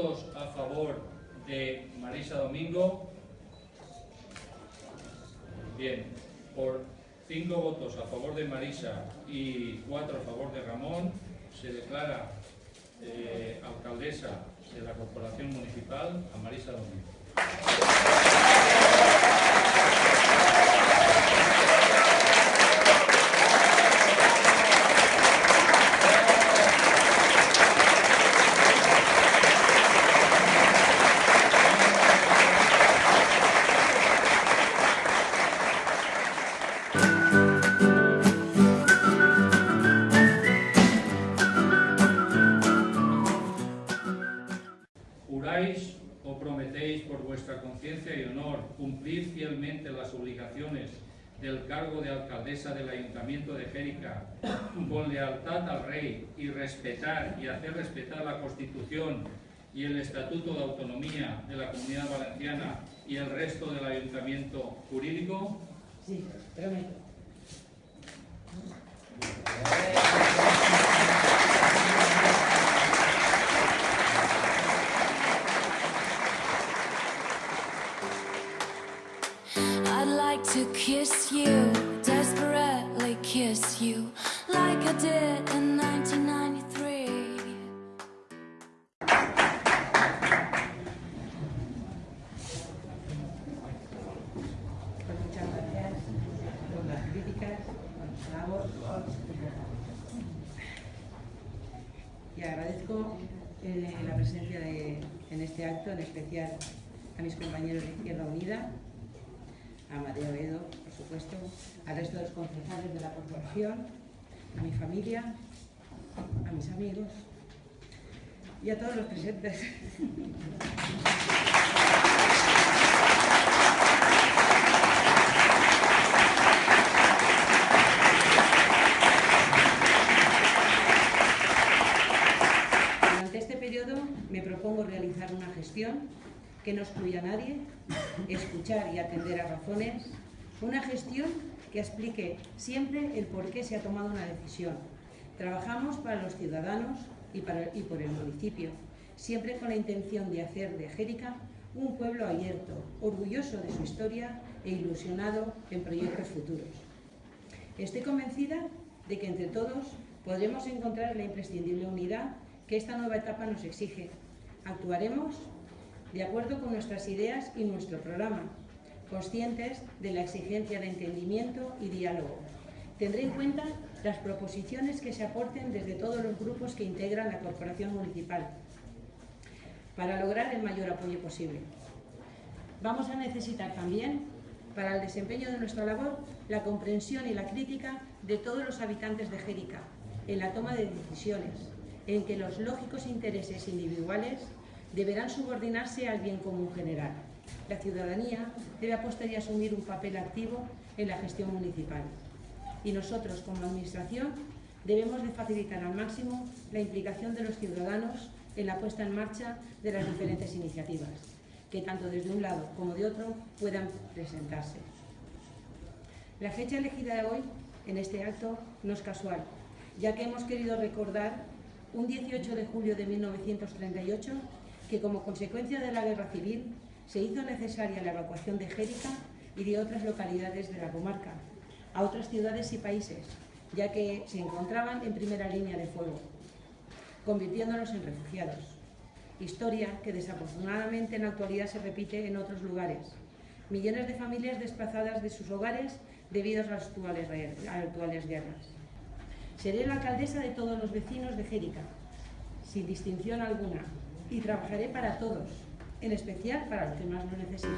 ¿Votos a favor de Marisa Domingo? Bien, por cinco votos a favor de Marisa y cuatro a favor de Ramón, se declara eh, alcaldesa de la Corporación Municipal a Marisa Domingo. ¿Juráis o prometéis por vuestra conciencia y honor cumplir fielmente las obligaciones del cargo de alcaldesa del Ayuntamiento de Jérica con lealtad al Rey y respetar y hacer respetar la Constitución y el Estatuto de Autonomía de la Comunidad Valenciana y el resto del Ayuntamiento jurídico? Sí, prometo. Like to kiss you, desperately kiss you, like I did in 1993. Pues muchas gracias por las críticas, por nuestra labor. Y agradezco eh, la presencia de- en este acto, en especial a mis compañeros de Izquierda Unida, a Mateo Edo, por supuesto, al resto de los concejales de la corporación, a mi familia, a mis amigos y a todos los presentes. Durante este periodo me propongo realizar una gestión que no excluya a nadie, escuchar y atender a razones, una gestión que explique siempre el por qué se ha tomado una decisión. Trabajamos para los ciudadanos y, para- y por el municipio, siempre con la intención de hacer de Jérica un pueblo abierto, orgulloso de su historia e ilusionado en proyectos futuros. Estoy convencida de que entre todos podremos encontrar la imprescindible unidad que esta nueva etapa nos exige. Actuaremos de acuerdo con nuestras ideas y nuestro programa, conscientes de la exigencia de entendimiento y diálogo. Tendré en cuenta las proposiciones que se aporten desde todos los grupos que integran la Corporación Municipal para lograr el mayor apoyo posible. Vamos a necesitar también, para el desempeño de nuestra labor, la comprensión y la crítica de todos los habitantes de Jérica en la toma de decisiones, en que los lógicos intereses individuales deberán subordinarse al bien común general. La ciudadanía debe apostar y asumir un papel activo en la gestión municipal. Y nosotros, como Administración, debemos de facilitar al máximo la implicación de los ciudadanos en la puesta en marcha de las diferentes iniciativas, que tanto desde un lado como de otro puedan presentarse. La fecha elegida de hoy en este acto no es casual, ya que hemos querido recordar un 18 de julio de 1938 que como consecuencia de la guerra civil se hizo necesaria la evacuación de Jérica y de otras localidades de la comarca a otras ciudades y países, ya que se encontraban en primera línea de fuego, convirtiéndolos en refugiados. Historia que desafortunadamente en la actualidad se repite en otros lugares. Millones de familias desplazadas de sus hogares debido a las actuales, guerras. Seré la alcaldesa de todos los vecinos de Jérica, sin distinción alguna, y trabajaré para todos, en especial para los que más lo necesiten.